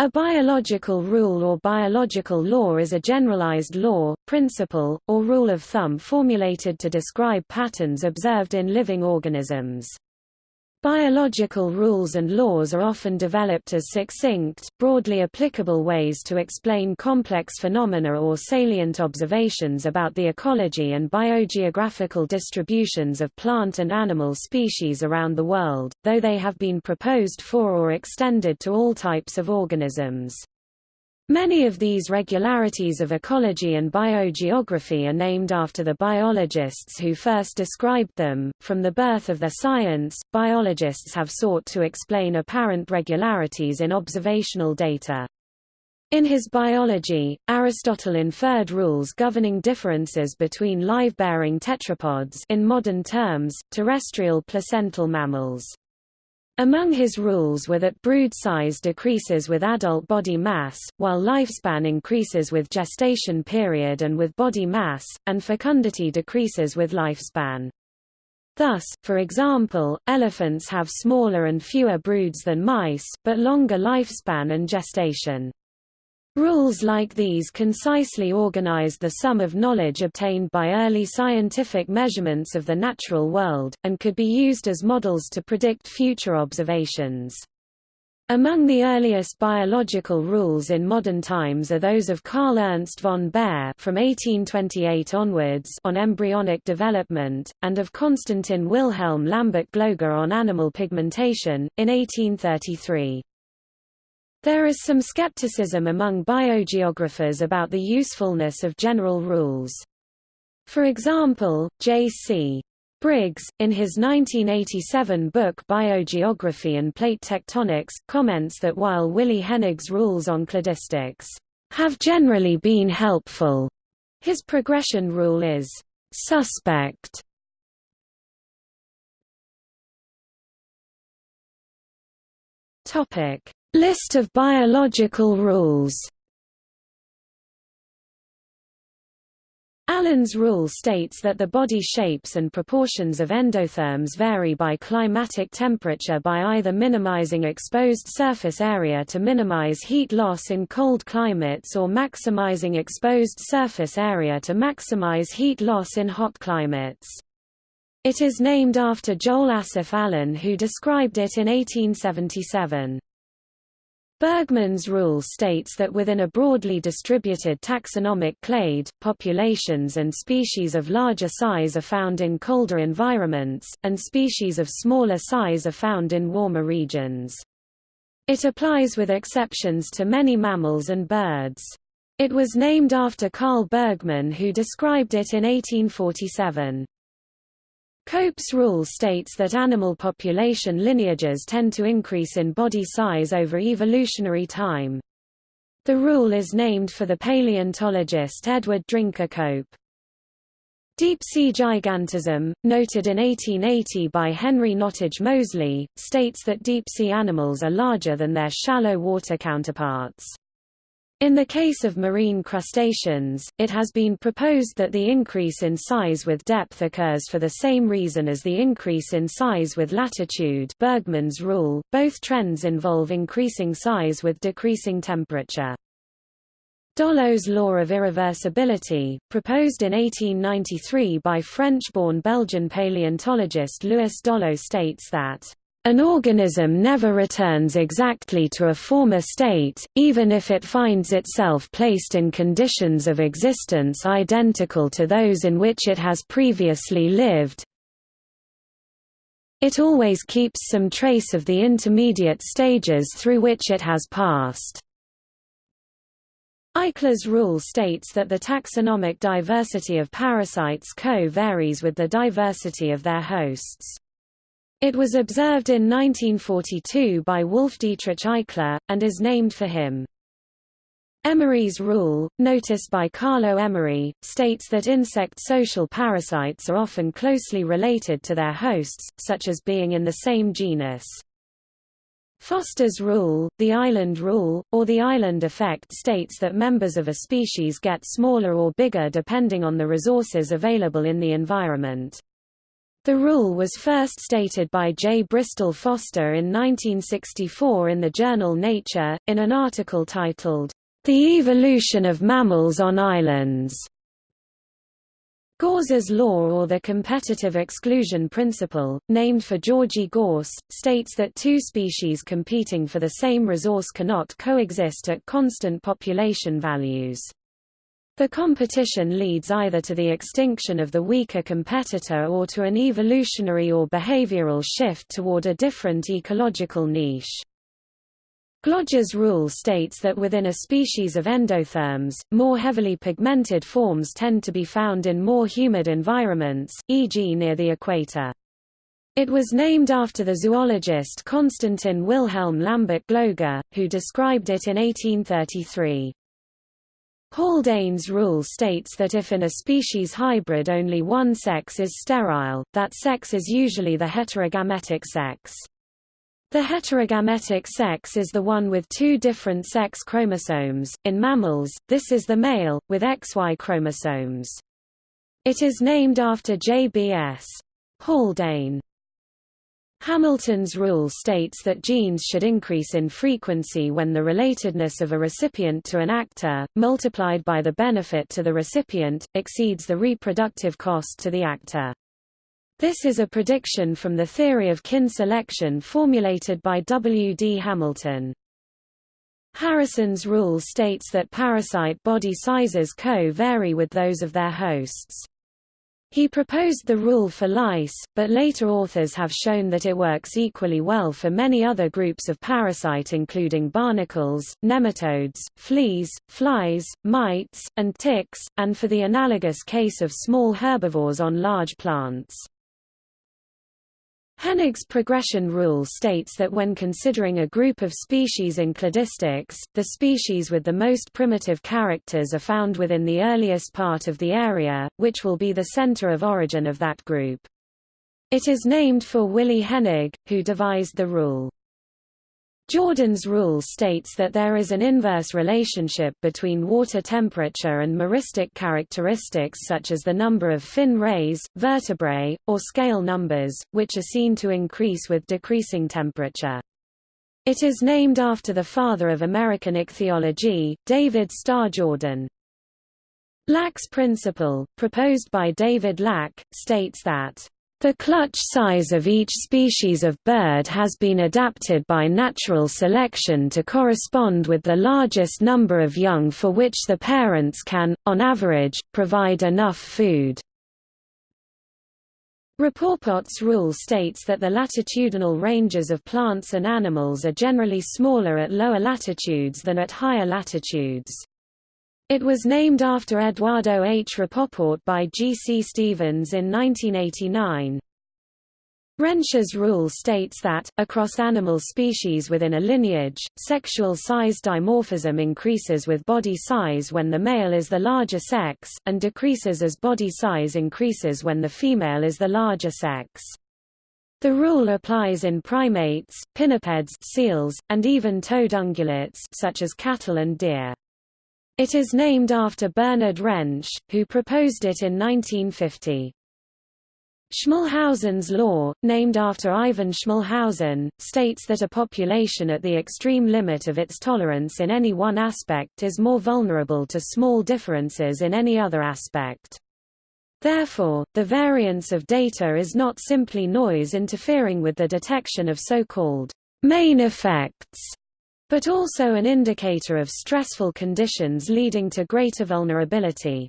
A biological rule or biological law is a generalized law, principle, or rule of thumb formulated to describe patterns observed in living organisms. Biological rules and laws are often developed as succinct, broadly applicable ways to explain complex phenomena or salient observations about the ecology and biogeographical distributions of plant and animal species around the world, though they have been proposed for or extended to all types of organisms. Many of these regularities of ecology and biogeography are named after the biologists who first described them. From the birth of their science, biologists have sought to explain apparent regularities in observational data. In his biology, Aristotle inferred rules governing differences between live-bearing tetrapods in modern terms, terrestrial placental mammals. Among his rules were that brood size decreases with adult body mass, while lifespan increases with gestation period and with body mass, and fecundity decreases with lifespan. Thus, for example, elephants have smaller and fewer broods than mice, but longer lifespan and gestation. Rules like these concisely organized the sum of knowledge obtained by early scientific measurements of the natural world, and could be used as models to predict future observations. Among the earliest biological rules in modern times are those of Carl Ernst von Baer from 1828 onwards on embryonic development, and of Konstantin Wilhelm Lambert Gloger on animal pigmentation, in 1833. There is some skepticism among biogeographers about the usefulness of general rules. For example, J.C. Briggs, in his 1987 book Biogeography and Plate Tectonics, comments that while Willi Hennig's rules on cladistics have generally been helpful, his progression rule is suspect. Topic: List of biological rules Allen's rule states that the body shapes and proportions of endotherms vary by climatic temperature by either minimizing exposed surface area to minimize heat loss in cold climates or maximizing exposed surface area to maximize heat loss in hot climates. It is named after Joel Asaph Allen who described it in 1877. Bergmann's rule states that within a broadly distributed taxonomic clade, populations and species of larger size are found in colder environments, and species of smaller size are found in warmer regions. It applies with exceptions to many mammals and birds. It was named after Carl Bergmann who described it in 1847. Cope's rule states that animal population lineages tend to increase in body size over evolutionary time. The rule is named for the paleontologist Edward Drinker Cope. Deep-sea gigantism, noted in 1880 by Henry Nottage Moseley, states that deep-sea animals are larger than their shallow water counterparts. In the case of marine crustaceans, it has been proposed that the increase in size with depth occurs for the same reason as the increase in size with latitude Bergmann's rule. Both trends involve increasing size with decreasing temperature. Dollo's law of irreversibility, proposed in 1893 by French-born Belgian paleontologist Louis Dollo states that an organism never returns exactly to a former state, even if it finds itself placed in conditions of existence identical to those in which it has previously lived. It always keeps some trace of the intermediate stages through which it has passed. Eichler's rule states that the taxonomic diversity of parasites co-varies with the diversity of their hosts. It was observed in 1942 by Wolf-Dietrich Eichler, and is named for him. Emery's rule, noticed by Carlo Emery, states that insect social parasites are often closely related to their hosts, such as being in the same genus. Foster's rule, the island rule, or the island effect states that members of a species get smaller or bigger depending on the resources available in the environment. The rule was first stated by J. Bristol Foster in 1964 in the journal Nature, in an article titled, The Evolution of Mammals on Islands. Gause's law or the competitive exclusion principle, named for Georgy Gause, states that two species competing for the same resource cannot coexist at constant population values. The competition leads either to the extinction of the weaker competitor or to an evolutionary or behavioral shift toward a different ecological niche. Gloger's rule states that within a species of endotherms, more heavily pigmented forms tend to be found in more humid environments, e.g. near the equator. It was named after the zoologist Constantin Wilhelm Lambert Gloger, who described it in 1833. Haldane's rule states that if in a species hybrid only one sex is sterile, that sex is usually the heterogametic sex. The heterogametic sex is the one with two different sex chromosomes. In mammals, this is the male, with XY chromosomes. It is named after J.B.S. Haldane. Hamilton's rule states that genes should increase in frequency when the relatedness of a recipient to an actor, multiplied by the benefit to the recipient, exceeds the reproductive cost to the actor. This is a prediction from the theory of kin selection formulated by W. D. Hamilton. Harrison's rule states that parasite body sizes co-vary with those of their hosts. He proposed the rule for lice, but later authors have shown that it works equally well for many other groups of parasite including barnacles, nematodes, fleas, flies, mites, and ticks, and for the analogous case of small herbivores on large plants. Hennig's progression rule states that when considering a group of species in cladistics, the species with the most primitive characters are found within the earliest part of the area, which will be the center of origin of that group. It is named for Willi Hennig, who devised the rule. Jordan's rule states that there is an inverse relationship between water temperature and meristic characteristics such as the number of fin rays, vertebrae, or scale numbers, which are seen to increase with decreasing temperature. It is named after the father of American ichthyology, David Starr Jordan. Lack's principle, proposed by David Lack, states that the clutch size of each species of bird has been adapted by natural selection to correspond with the largest number of young for which the parents can, on average, provide enough food. Rapoport's rule states that the latitudinal ranges of plants and animals are generally smaller at lower latitudes than at higher latitudes. It was named after Eduardo H. Rapoport by G. C. Stevens in 1989. Rensch's rule states that, across animal species within a lineage, sexual size dimorphism increases with body size when the male is the larger sex, and decreases as body size increases when the female is the larger sex. The rule applies in primates, pinnipeds seals, and even toed ungulates such as cattle and deer. It is named after Bernhard Rensch, who proposed it in 1950. Schmalhausen's law, named after Ivan Schmalhausen, states that a population at the extreme limit of its tolerance in any one aspect is more vulnerable to small differences in any other aspect. Therefore, the variance of data is not simply noise interfering with the detection of so-called main effects, but also an indicator of stressful conditions leading to greater vulnerability.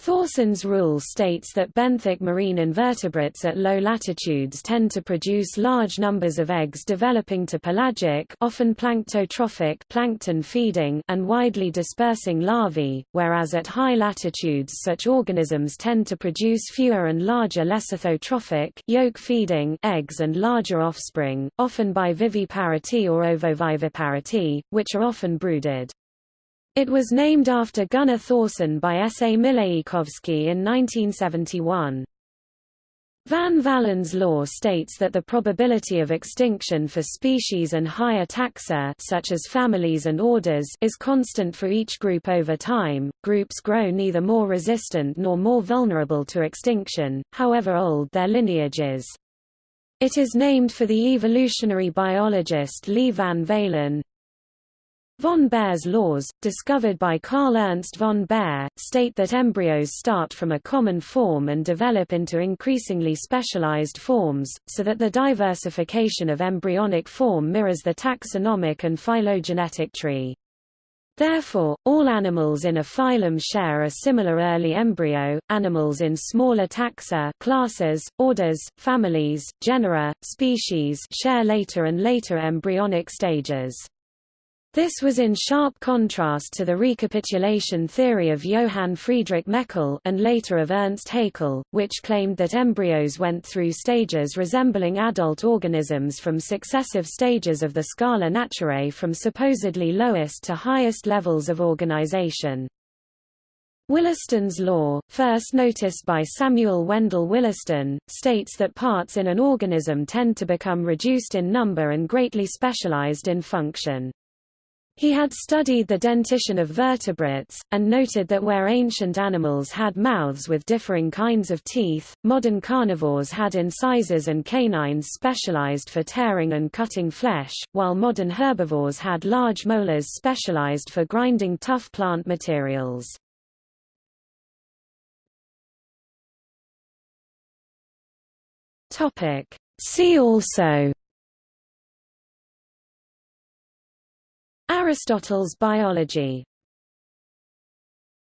Thorson's rule states that benthic marine invertebrates at low latitudes tend to produce large numbers of eggs developing to pelagic often planktotrophic plankton feeding and widely dispersing larvae, whereas at high latitudes such organisms tend to produce fewer and larger lecithotrophic yolk feeding eggs and larger offspring, often by viviparity or ovoviviparity, which are often brooded. It was named after Gunnar Thorson by S. A. Mileikovsky in 1971. Van Valen's law states that the probability of extinction for species and higher taxa such as families and orders is constant for each group over time. Groups grow neither more resistant nor more vulnerable to extinction, however old their lineage is. It is named for the evolutionary biologist Leigh Van Valen, Von Baer's laws, discovered by Carl Ernst von Baer, state that embryos start from a common form and develop into increasingly specialized forms, so that the diversification of embryonic form mirrors the taxonomic and phylogenetic tree. Therefore, all animals in a phylum share a similar early embryo, animals in smaller taxa classes, orders, families, genera, species share later and later embryonic stages. This was in sharp contrast to the recapitulation theory of Johann Friedrich Meckel and later of Ernst Haeckel, which claimed that embryos went through stages resembling adult organisms from successive stages of the scala naturae from supposedly lowest to highest levels of organization. Williston's law, first noticed by Samuel Wendell Williston, states that parts in an organism tend to become reduced in number and greatly specialized in function. He had studied the dentition of vertebrates, and noted that where ancient animals had mouths with differing kinds of teeth, modern carnivores had incisors and canines specialized for tearing and cutting flesh, while modern herbivores had large molars specialized for grinding tough plant materials. See also Aristotle's biology